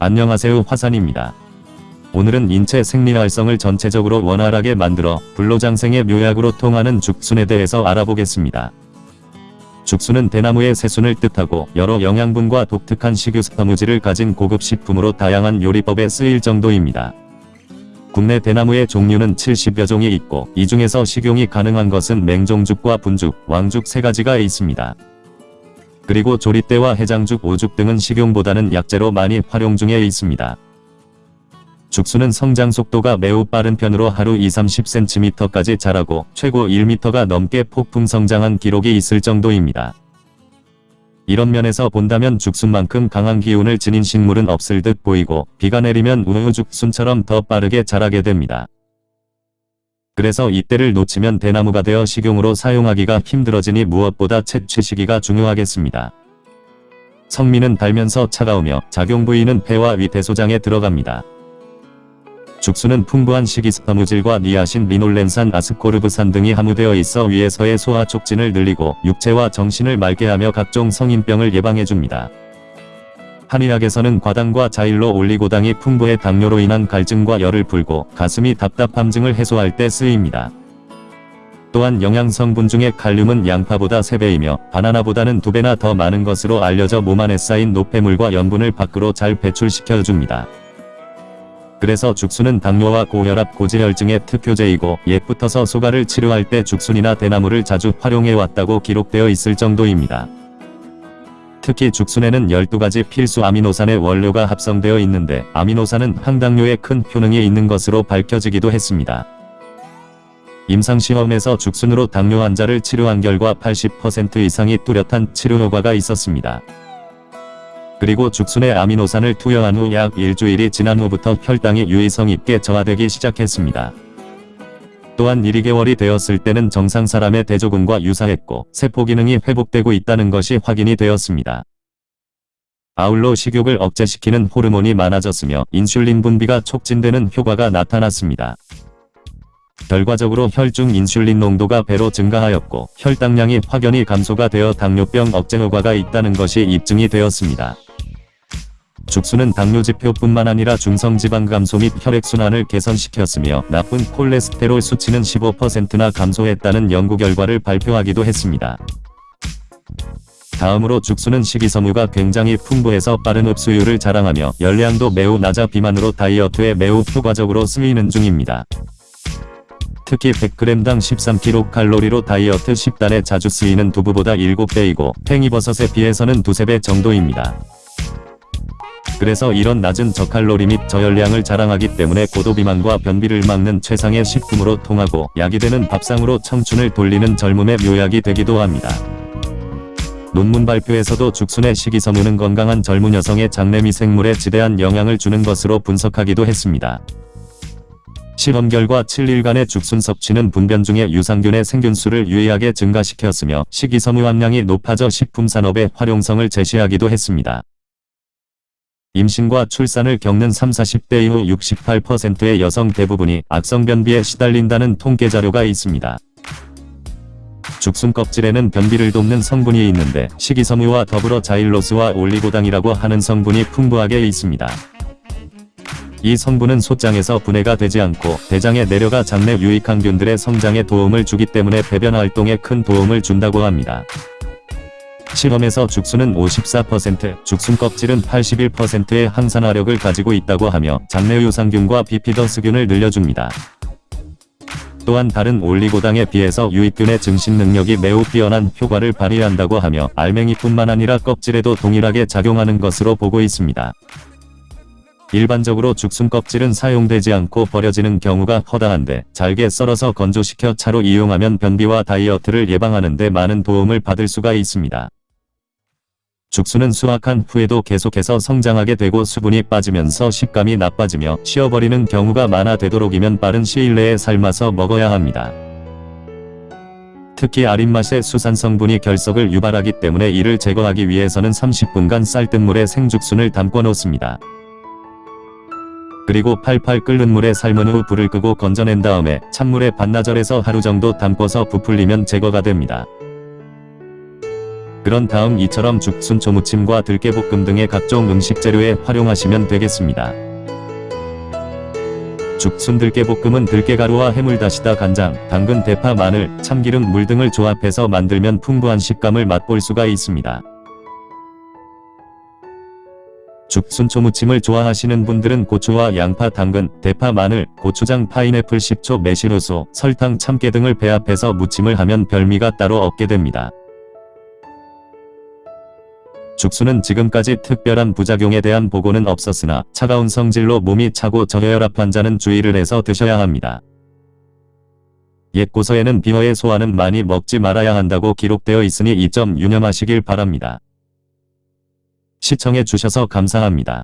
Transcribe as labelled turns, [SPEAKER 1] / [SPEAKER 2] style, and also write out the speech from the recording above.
[SPEAKER 1] 안녕하세요 화산입니다. 오늘은 인체 생리 활성을 전체적으로 원활하게 만들어 불로장생의 묘약으로 통하는 죽순에 대해서 알아보겠습니다. 죽순은 대나무의 새순을 뜻하고 여러 영양분과 독특한 식유섬유질을 가진 고급 식품으로 다양한 요리법에 쓰일 정도입니다. 국내 대나무의 종류는 70여 종이 있고 이 중에서 식용이 가능한 것은 맹종죽과 분죽, 왕죽 세 가지가 있습니다. 그리고 조리대와 해장죽, 오죽 등은 식용보다는 약재로 많이 활용 중에 있습니다. 죽순은 성장 속도가 매우 빠른 편으로 하루 2-30cm까지 자라고 최고 1m가 넘게 폭풍 성장한 기록이 있을 정도입니다. 이런 면에서 본다면 죽순만큼 강한 기운을 지닌 식물은 없을 듯 보이고 비가 내리면 우유죽순처럼 더 빠르게 자라게 됩니다. 그래서 이때를 놓치면 대나무가 되어 식용으로 사용하기가 힘들어지니 무엇보다 채취 시기가 중요하겠습니다. 성미는 달면서 차가우며 작용 부위는 폐와 위 대소장에 들어갑니다. 죽순은 풍부한 식이섬유질과 니아신, 리놀렌산, 아스코르브산 등이 함유되어 있어 위에서의 소화 촉진을 늘리고 육체와 정신을 맑게 하며 각종 성인병을 예방해줍니다. 한의학에서는 과당과 자일로 올리고당이 풍부해 당뇨로 인한 갈증과 열을 풀고 가슴이 답답함 증을 해소할 때 쓰입니다. 또한 영양성분 중에 칼륨은 양파보다 3배이며 바나나보다는 2배나 더 많은 것으로 알려져 몸 안에 쌓인 노폐물과 염분을 밖으로 잘 배출시켜줍니다. 그래서 죽순은 당뇨와 고혈압, 고지혈증의 특효제이고 옛부터서 소가를 치료할 때 죽순이나 대나무를 자주 활용해왔다고 기록되어 있을 정도입니다. 특히 죽순에는 12가지 필수 아미노산의 원료가 합성되어 있는데 아미노산은 항당뇨에 큰 효능이 있는 것으로 밝혀지기도 했습니다. 임상시험에서 죽순으로 당뇨 환자를 치료한 결과 80% 이상이 뚜렷한 치료 효과가 있었습니다. 그리고 죽순에 아미노산을 투여한 후 약 일주일이 지난 후부터 혈당이 유의성 있게 저하되기 시작했습니다. 또한 1, 2개월이 되었을 때는 정상 사람의 대조군과 유사했고 세포 기능이 회복되고 있다는 것이 확인이 되었습니다. 아울러 식욕을 억제시키는 호르몬이 많아졌으며 인슐린 분비가 촉진되는 효과가 나타났습니다. 결과적으로 혈중 인슐린 농도가 배로 증가하였고 혈당량이 확연히 감소가 되어 당뇨병 억제 효과가 있다는 것이 입증이 되었습니다. 죽순은 당뇨 지표뿐만 아니라 중성지방 감소 및 혈액순환을 개선시켰으며 나쁜 콜레스테롤 수치는 15%나 감소했다는 연구 결과를 발표하기도 했습니다. 다음으로 죽순은 식이섬유가 굉장히 풍부해서 빠른 흡수율을 자랑하며 열량도 매우 낮아 비만으로 다이어트에 매우 효과적으로 쓰이는 중입니다. 특히 100g당 13kcal로 다이어트 10단에 자주 쓰이는 두부보다 7배이고 팽이버섯에 비해서는 두세 배 정도입니다. 그래서 이런 낮은 저칼로리 및 저열량을 자랑하기 때문에 고도비만과 변비를 막는 최상의 식품으로 통하고 약이 되는 밥상으로 청춘을 돌리는 젊음의 묘약이 되기도 합니다. 논문 발표에서도 죽순의 식이섬유는 건강한 젊은 여성의 장내 미생물에 지대한 영향을 주는 것으로 분석하기도 했습니다. 실험 결과 7일간의 죽순 섭취는 분변 중의 유산균의 생균수를 유의하게 증가시켰으며 식이섬유 함량이 높아져 식품산업의 활용성을 제시하기도 했습니다. 임신과 출산을 겪는 30-40대 이후 68%의 여성 대부분이 악성변비에 시달린다는 통계 자료가 있습니다. 죽순 껍질에는 변비를 돕는 성분이 있는데 식이섬유와 더불어 자일로스와 올리고당이라고 하는 성분이 풍부하게 있습니다. 이 성분은 소장에서 분해가 되지 않고 대장에 내려가 장내 유익한 균들의 성장에 도움을 주기 때문에 배변 활동에 큰 도움을 준다고 합니다. 실험에서 죽순은 54%, 죽순 껍질은 81%의 항산화력을 가지고 있다고 하며 장내 유산균과 비피더스균을 늘려줍니다. 또한 다른 올리고당에 비해서 유익균의 증식 능력이 매우 뛰어난 효과를 발휘한다고 하며 알맹이뿐만 아니라 껍질에도 동일하게 작용하는 것으로 보고 있습니다. 일반적으로 죽순 껍질은 사용되지 않고 버려지는 경우가 허다한데 잘게 썰어서 건조시켜 차로 이용하면 변비와 다이어트를 예방하는 데 많은 도움을 받을 수가 있습니다. 죽순은 수확한 후에도 계속해서 성장하게 되고 수분이 빠지면서 식감이 나빠지며 쉬어버리는 경우가 많아 되도록이면 빠른 시일 내에 삶아서 먹어야 합니다. 특히 아린 맛의 수산 성분이 결석을 유발하기 때문에 이를 제거하기 위해서는 30분간 쌀뜨물에 생죽순을 담궈 놓습니다. 그리고 팔팔 끓는 물에 삶은 후 불을 끄고 건져낸 다음에 찬물에 반나절에서 하루 정도 담궈서 부풀리면 제거가 됩니다. 그런 다음 이처럼 죽순 초 무침과 들깨볶음 등의 각종 음식 재료에 활용하시면 되겠습니다. 죽순 들깨볶음은 들깨가루와 해물다시다 간장, 당근, 대파, 마늘, 참기름, 물 등을 조합해서 만들면 풍부한 식감을 맛볼 수가 있습니다. 죽순초 무침을 좋아하시는 분들은 고추와 양파, 당근, 대파, 마늘, 고추장, 파인애플, 식초, 매실효소, 설탕, 참깨 등을 배합해서 무침을 하면 별미가 따로 없게 됩니다. 죽순은 지금까지 특별한 부작용에 대한 보고는 없었으나 차가운 성질로 몸이 차고 저혈압 환자는 주의를 해서 드셔야 합니다. 옛 고서에는 비어의 소화는 많이 먹지 말아야 한다고 기록되어 있으니 이 점 유념하시길 바랍니다. 시청해 주셔서 감사합니다.